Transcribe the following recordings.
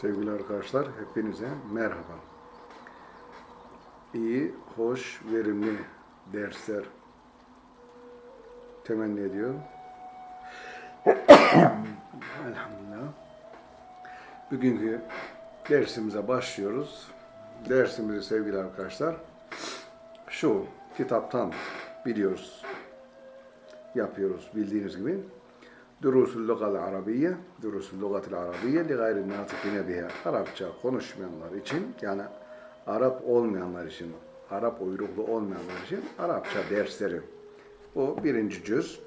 Sevgili arkadaşlar, hepinize merhaba. İyi, hoş, verimli dersler temenni ediyorum. Elhamdülillah. Bugünkü dersimize başlıyoruz. Dersimizi sevgili arkadaşlar, şu kitaptan biliyoruz, yapıyoruz bildiğiniz gibi. Durusul Lugal Arabiye, Durusul Lugatil Arabiye li gayri natikine biha. Arapça konuşmayanlar için, yani Arap olmayanlar için, Arap uyruklu olmayanlar için Arapça dersleri. Bu birinci cüz.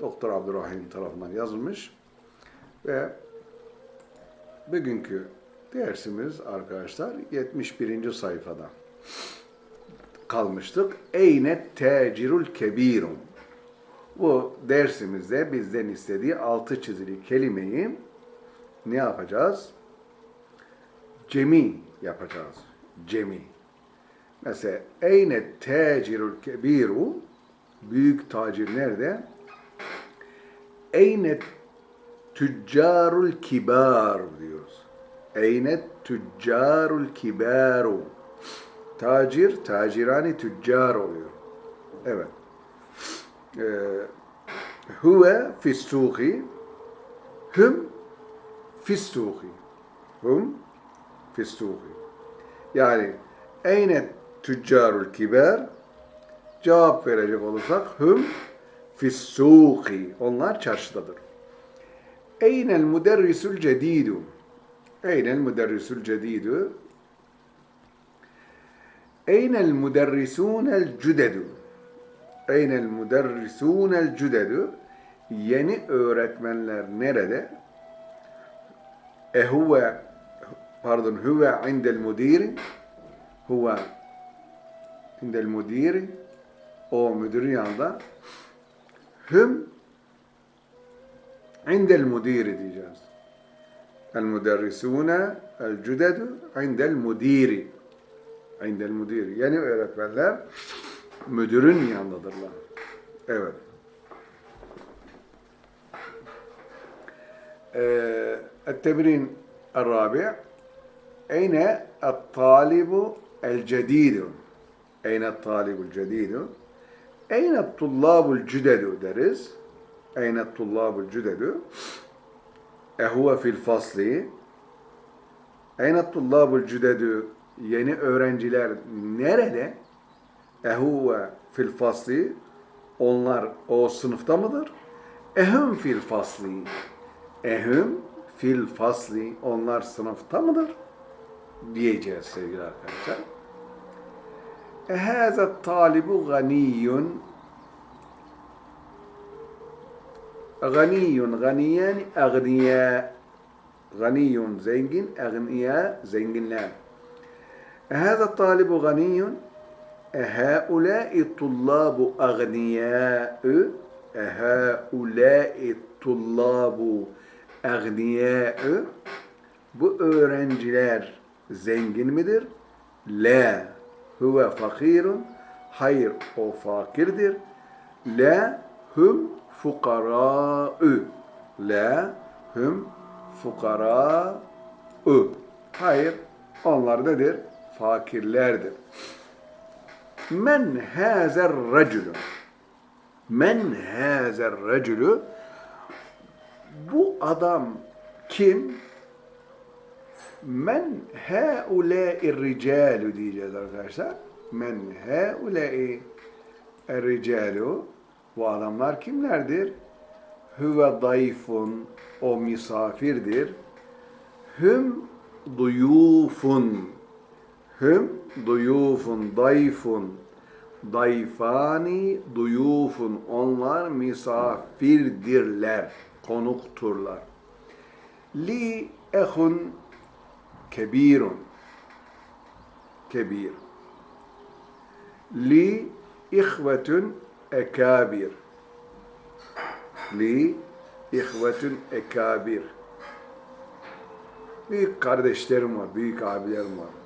Doktor Abdurrahim tarafından yazılmış. Ve bugünkü dersimiz arkadaşlar 71. sayfada kalmıştık. Eyne tecirul kebirun. Bu dersimizde bizden istediği altı çizili kelimeyi ne yapacağız? Cemi yapacağız. Cemi. Mesela eyne tecirul kebiru büyük tacir nerede? Eyne tüccarul kibar diyoruz. Eyne tüccarul kibaru. Tacir, tacirani tüccar oluyor. Evet. Huve fissuki hüm fissuki hum fissuki yani eyne tüccarul kiber? Cevap verecek olursak hüm fissuki onlar çarşıdadır. Eynel müderrisul cedidu Eynel müderrisul cedidu Eynel müderrisunel cüdedu Eynel müderrisûnel cüdedü Yeni öğretmenler nerede? E huve pardon huve indel müdiri huve indel müdiri o müdürün yanında. Hüm indel müdiri diyeceğiz. El müderrisûne el cüdedü indel müdiri indel yeni öğretmenler müdürün yanındadırlar. Evet. التمرين الرابع أين الطالب الجديد أين الطالب الجديد أين الطلاب الجدد deriz أين الطلاب الجدد أهو في الفصل أين الطلاب الجدد yeni öğrenciler nerede? Ehuve fil fasli onlar o sınıfta mıdır? Ehum fil fasli ehum fil fasli onlar sınıfta mıdır? Diyeceğiz sevgili arkadaşlar. Ehâze talibu ganiyun ganiyun ganiyen agniya ganiyun zengin agniya zenginler. Ehâze talibu ganiyun اَهَؤُلَاءِ الطُّلَّابُ اَغْنِيَاءُ اَهَؤُلَاءِ الطُّلَّابُ اَغْنِيَاءُ Bu öğrenciler zengin midir? La huve fakirun hayır o fakirdir. La hum fukara'u la hum fukara'u hayır onlar nedir? Fakirlerdir. Men hazer racülü. Men hazer racülü. Bu adam kim? Men haulâ'i ricâlü diyeceğiz arkadaşlar. Men haulâ'i ricâlü. Bu adamlar kimlerdir? Hüve dayfun. O misafirdir. Hüm duyufun. Hüm duyufun, dayfun, dayfani, duyufun. Onlar misafirdirler, konukturlar. Li ehun kebirun, kebir. Li ihvetun ekabir. Li ihvetun ekabir. Büyük kardeşlerim var, büyük abilerim var.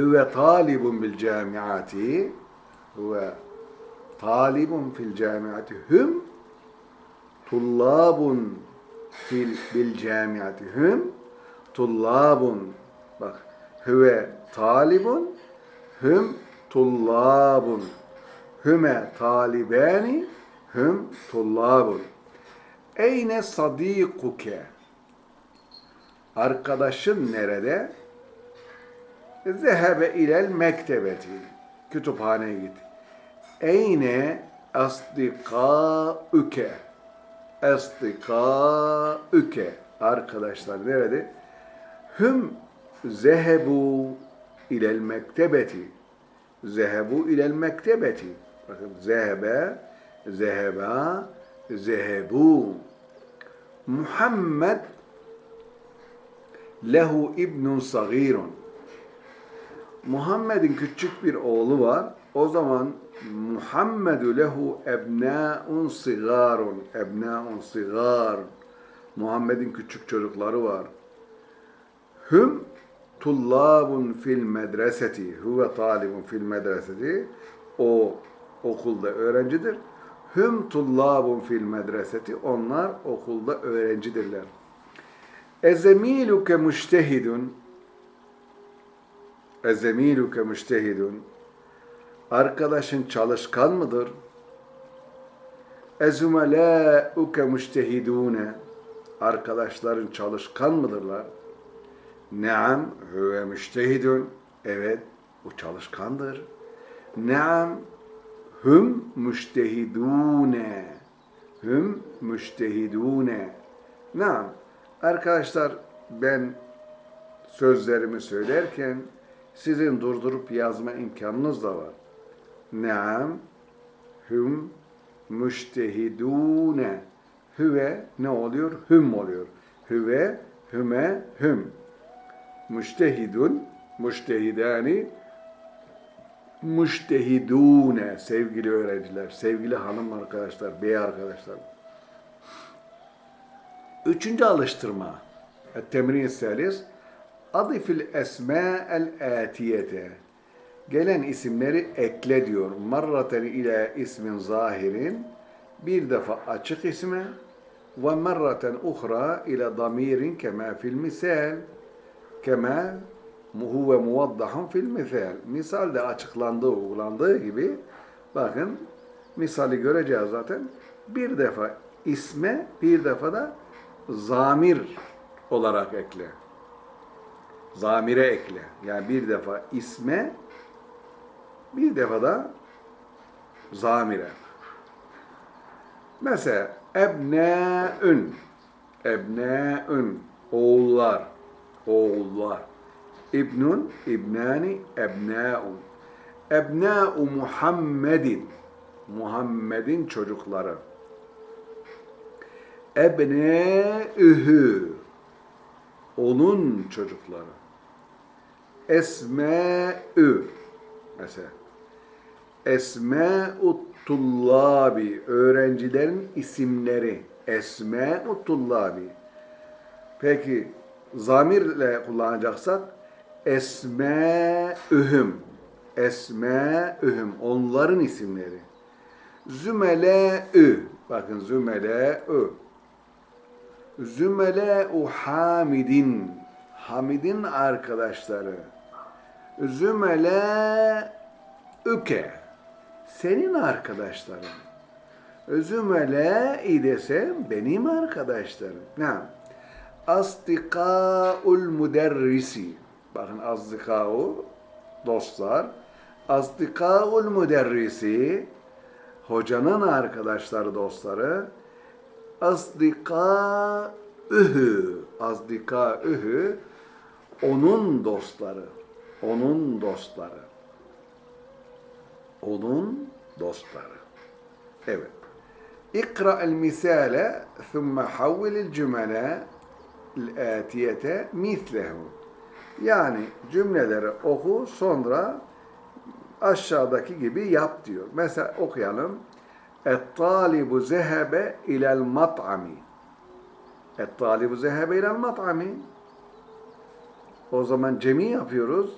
Hüve talibun bil camiati Hüve talibun fil camiati Hüm tullabun fil bil camiati Hüm tullabun. Bak. Hüve talibun. Hüm tullabun. Hüme talibani. Hüm tullabun. Eyne sadikuke. Arkadaşın nerede? Zehebe ilel mektebeti. Kütüphaneye git. Eyne asdikâüke. Asdikâüke. Arkadaşlar nerede? Hüm zehebu ilel mektebeti. Zehebu ilel mektebeti. Bakın zehebe, zeheba, zehebu. Muhammed lehu ibnun sagirun. Muhammed'in küçük bir oğlu var. O zaman Muhammedu lehu ebnâun sigarun. Ebnâun sigar. Muhammed'in küçük çocukları var. Hüm tullabun fil medreseti. Huve talibun fil medreseti. O okulda öğrencidir. Hüm tullabun fil medreseti. Onlar okulda öğrencidirler. Ezemiluke müştehidun. Ezemiluke müştehidun. Arkadaşın çalışkan mıdır? Ezumelâuke müştehidûne. Arkadaşların çalışkan mıdırlar? Naam huve müştehidun. Evet, o çalışkandır. Naam hüm müştehidûne. Hüm müştehidûne. Naam. Arkadaşlar ben sözlerimi söylerken sizin durdurup yazma imkanınız da var. Naam hüm müştehidune. Hüve ne oluyor? Hüm oluyor. Hüve, hüme, hüm. Müştehidun, müştehidani, müştehidune sevgili öğrenciler, sevgili hanım arkadaşlar, bey arkadaşlar. Üçüncü alıştırma. Temrin selis. Adifil esma'el atiyete. Gelen isimleri ekle diyor. Marraten ile ismin zahirin. Bir defa açık isme ve marraten uhra ile damirin kema fil misal. Kema huve muvaddahun fil misal. Misalde açıklandığı, uygulandığı gibi bakın misali göreceğiz zaten. Bir defa isme, bir defa da zamir olarak ekle. Zamire ekle. Yani bir defa isme, bir defa da zamire. Mesela ebnâün, ebnâün, oğullar, oğullar. İbnun, ibnani, ebnâun. Ebnâ'u Muhammedin, Muhammed'in çocukları. Ebnâ'ühü, onun çocukları. Esmâ'ü, mesela. Esmâ'u tullabi, öğrencilerin isimleri. Esmâ'u tullabi. Peki, zamirle kullanacaksak, esmâ'ühüm, esmâ'ühüm, onların isimleri. Zümelâ'ü, bakın zümelâ'ü. Zümelâ'u hamidin, Hamid'in arkadaşları. Zümelâ'üke, senin arkadaşların. Zümelâ'i desem benim arkadaşlarım. Ne? Asdikâ'ul müderrisi. Bakın asdikâ'u, dostlar. Asdikâ'ul müderrisi, hocanın arkadaşları, dostları. Asdikâ'ühü, asdikâ'ühü, onun dostları, onun dostları. Onun dostları. Evet. İkra el misale thumme havvil el cümle الآتية مثله. Yani cümleleri oku sonra aşağıdaki gibi yap diyor. Mesela okuyalım. Et-talibu zehebe ilel mat'ami. Et-talibu zehebe ilel mat'ami. O zaman cemi yapıyoruz.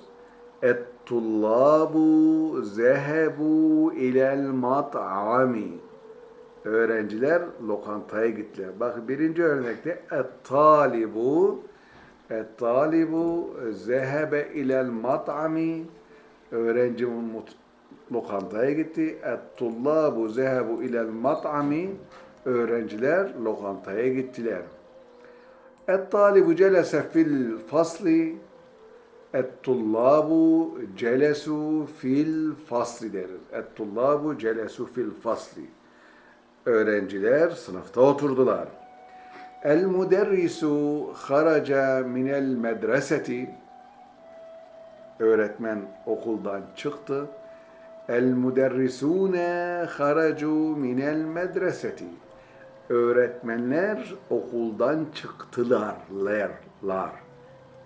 Et-tullabu zehebu ilel mat'ami. Öğrenciler lokantaya gittiler. Bak birinci örnekte et-talibu Et-talibu zehebe ilel mat'ami öğrenci lokantaya gitti. Et-tullabu zehebu ilel mat'ami öğrenciler lokantaya gittiler. Et-talibu celese fil fasli Et-tullabu celesu fil fasli deriz. Et-tullabu celesu fil fasli. Öğrenciler sınıfta oturdular. El müderrisu haraca minel medreseti. Öğretmen okuldan çıktı. El-müderrisûne haracu minel medreseti. Öğretmenler okuldan çıktılar, ler, lar,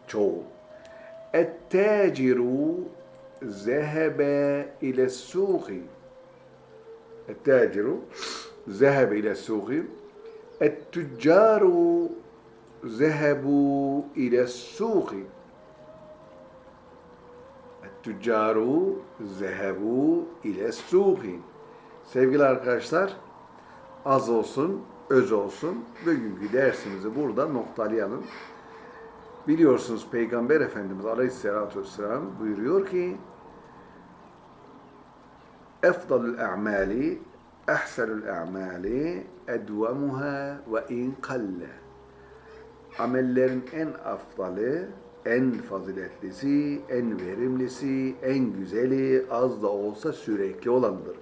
çoğu. Et-tâciru zehebe ile suhi. Et-tâciru zehebe ile suhi. Et-tüccaru zehebu ile suhi tüccaru zehebu ile suhi. Sevgili arkadaşlar, az olsun, öz olsun. Bugünkü dersimizi burada noktalayalım. Biliyorsunuz Peygamber Efendimiz Aleyhisselatü Vesselam buyuruyor ki Efdalul e'mali ehselul e'mali edvemuha ve in kalle Amellerin en afdalı en faziletlisi, en verimlisi, en güzeli az da olsa sürekli olandır.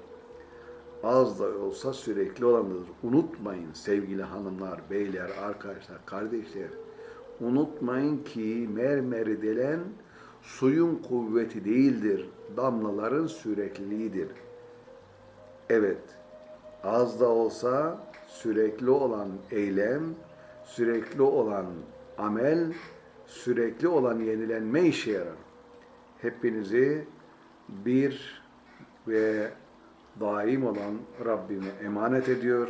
Az da olsa sürekli olandır. Unutmayın sevgili hanımlar, beyler, arkadaşlar, kardeşler. Unutmayın ki mermeri delen suyun kuvveti değildir, damlaların sürekliliğidir. Evet, az da olsa sürekli olan eylem, sürekli olan amel, sürekli olan yenilenme işe yarar. Hepinizi bir ve daim olan Rabbime emanet ediyor.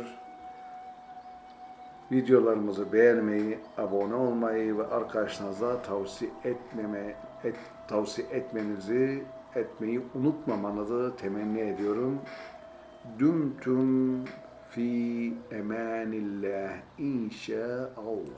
Videolarımızı beğenmeyi, abone olmayı ve arkadaşlarınıza tavsiye etmeme, et, tavsiye etmenizi, etmeyi unutmamanızı temenni ediyorum. Dümtüm fi emanillah inşaallah.